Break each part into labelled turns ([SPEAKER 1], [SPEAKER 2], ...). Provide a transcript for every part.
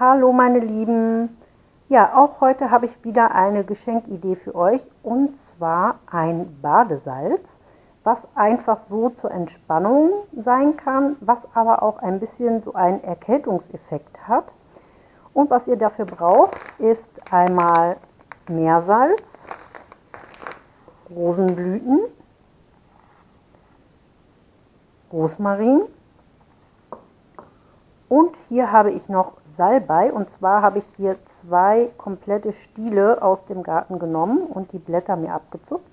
[SPEAKER 1] Hallo meine Lieben! Ja, auch heute habe ich wieder eine Geschenkidee für euch und zwar ein Badesalz, was einfach so zur Entspannung sein kann, was aber auch ein bisschen so einen Erkältungseffekt hat. Und was ihr dafür braucht, ist einmal Meersalz, Rosenblüten, Rosmarin und hier habe ich noch Salbei und zwar habe ich hier zwei komplette Stiele aus dem Garten genommen und die Blätter mir abgezupft.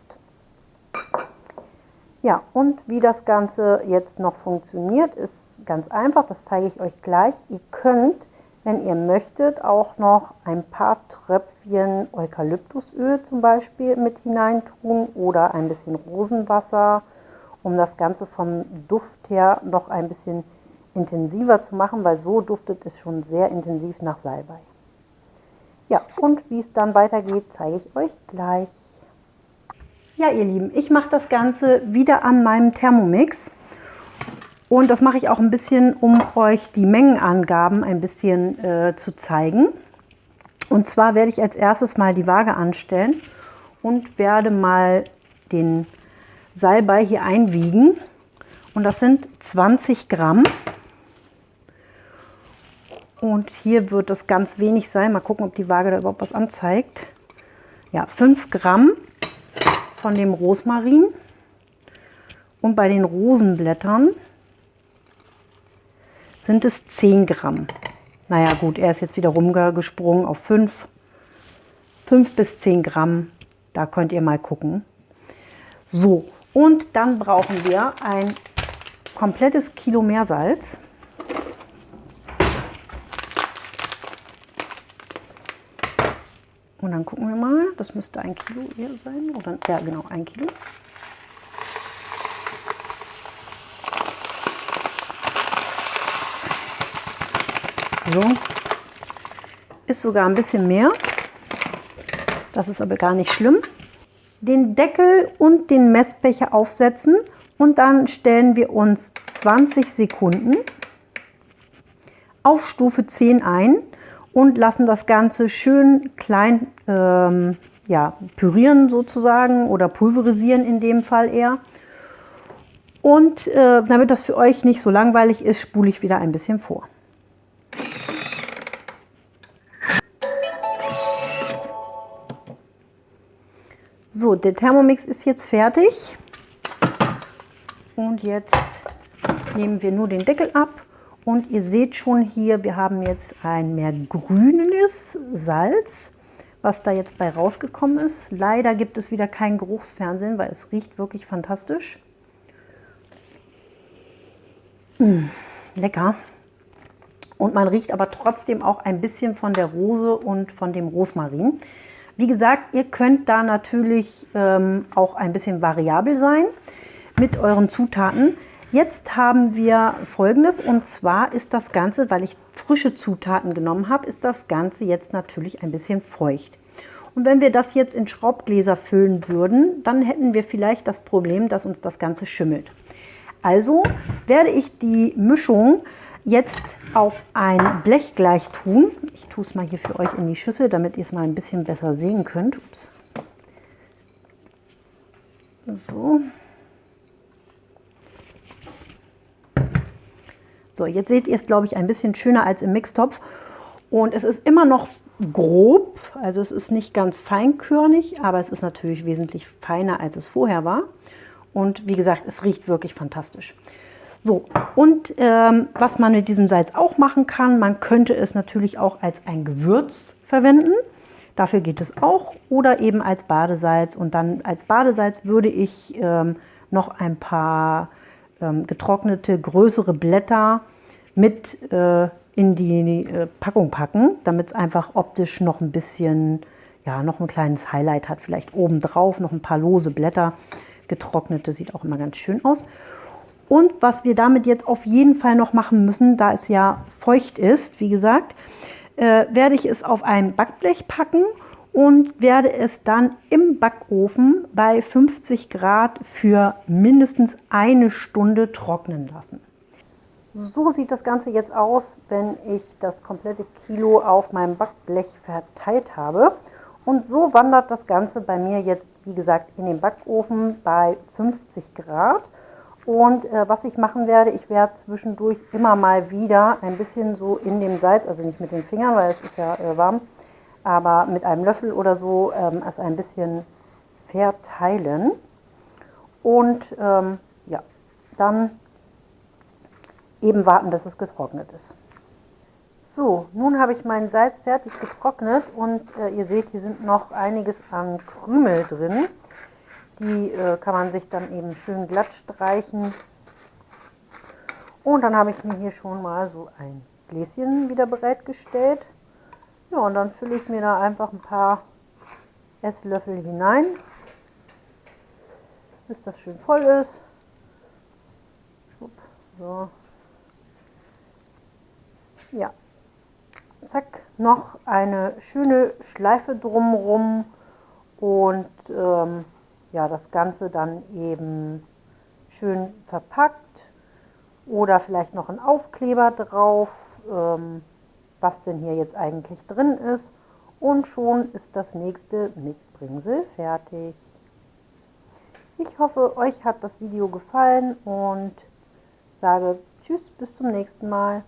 [SPEAKER 1] Ja, und wie das Ganze jetzt noch funktioniert, ist ganz einfach, das zeige ich euch gleich. Ihr könnt, wenn ihr möchtet, auch noch ein paar Tröpfchen Eukalyptusöl zum Beispiel mit hineintun oder ein bisschen Rosenwasser, um das Ganze vom Duft her noch ein bisschen intensiver zu machen, weil so duftet es schon sehr intensiv nach Salbei. Ja, und wie es dann weitergeht, zeige ich euch gleich. Ja, ihr Lieben, ich mache das Ganze wieder an meinem Thermomix. Und das mache ich auch ein bisschen, um euch die Mengenangaben ein bisschen äh, zu zeigen. Und zwar werde ich als erstes mal die Waage anstellen und werde mal den Salbei hier einwiegen. Und das sind 20 Gramm. Und hier wird es ganz wenig sein. Mal gucken, ob die Waage da überhaupt was anzeigt. Ja, 5 Gramm von dem Rosmarin. Und bei den Rosenblättern sind es 10 Gramm. Naja gut, er ist jetzt wieder rumgesprungen auf 5. 5 bis 10 Gramm, da könnt ihr mal gucken. So, und dann brauchen wir ein komplettes Kilo Meersalz. Und dann gucken wir mal, das müsste ein Kilo hier sein. Oder, ja, genau, ein Kilo. So, ist sogar ein bisschen mehr. Das ist aber gar nicht schlimm. Den Deckel und den Messbecher aufsetzen und dann stellen wir uns 20 Sekunden auf Stufe 10 ein und lassen das Ganze schön klein ähm, ja, pürieren sozusagen oder pulverisieren in dem Fall eher. Und äh, damit das für euch nicht so langweilig ist, spule ich wieder ein bisschen vor. So, der Thermomix ist jetzt fertig. Und jetzt nehmen wir nur den Deckel ab und ihr seht schon hier, wir haben jetzt ein mehr grünes Salz, was da jetzt bei rausgekommen ist. Leider gibt es wieder kein Geruchsfernsehen, weil es riecht wirklich fantastisch. Mmh, lecker. Und man riecht aber trotzdem auch ein bisschen von der Rose und von dem Rosmarin. Wie gesagt, ihr könnt da natürlich ähm, auch ein bisschen variabel sein mit euren Zutaten. Jetzt haben wir folgendes und zwar ist das Ganze, weil ich frische Zutaten genommen habe, ist das Ganze jetzt natürlich ein bisschen feucht. Und wenn wir das jetzt in Schraubgläser füllen würden, dann hätten wir vielleicht das Problem, dass uns das Ganze schimmelt. Also werde ich die Mischung jetzt auf ein Blech gleich tun. Ich tue es mal hier für euch in die Schüssel, damit ihr es mal ein bisschen besser sehen könnt. Ups. So. So, jetzt seht ihr es, glaube ich, ein bisschen schöner als im Mixtopf. Und es ist immer noch grob, also es ist nicht ganz feinkörnig, aber es ist natürlich wesentlich feiner, als es vorher war. Und wie gesagt, es riecht wirklich fantastisch. So, und ähm, was man mit diesem Salz auch machen kann, man könnte es natürlich auch als ein Gewürz verwenden. Dafür geht es auch. Oder eben als Badesalz. Und dann als Badesalz würde ich ähm, noch ein paar getrocknete größere Blätter mit äh, in die äh, Packung packen, damit es einfach optisch noch ein bisschen, ja, noch ein kleines Highlight hat. Vielleicht oben drauf noch ein paar lose Blätter. Getrocknete sieht auch immer ganz schön aus. Und was wir damit jetzt auf jeden Fall noch machen müssen, da es ja feucht ist, wie gesagt, äh, werde ich es auf ein Backblech packen und werde es dann im Backofen bei 50 Grad für mindestens eine Stunde trocknen lassen. So sieht das Ganze jetzt aus, wenn ich das komplette Kilo auf meinem Backblech verteilt habe. Und so wandert das Ganze bei mir jetzt, wie gesagt, in den Backofen bei 50 Grad. Und äh, was ich machen werde, ich werde zwischendurch immer mal wieder ein bisschen so in dem Salz, also nicht mit den Fingern, weil es ist ja äh, warm, aber mit einem Löffel oder so ähm, es ein bisschen verteilen. Und ähm, ja, dann eben warten, bis es getrocknet ist. So, nun habe ich meinen Salz fertig getrocknet und äh, ihr seht, hier sind noch einiges an Krümel drin. Die äh, kann man sich dann eben schön glatt streichen. Und dann habe ich mir hier schon mal so ein Gläschen wieder bereitgestellt. Ja, und dann fülle ich mir da einfach ein paar Esslöffel hinein, bis das schön voll ist. So. Ja. Zack, noch eine schöne Schleife drumherum und ähm, ja, das Ganze dann eben schön verpackt oder vielleicht noch ein Aufkleber drauf, ähm, was denn hier jetzt eigentlich drin ist und schon ist das nächste Mitbringsel fertig. Ich hoffe, euch hat das Video gefallen und sage Tschüss, bis zum nächsten Mal.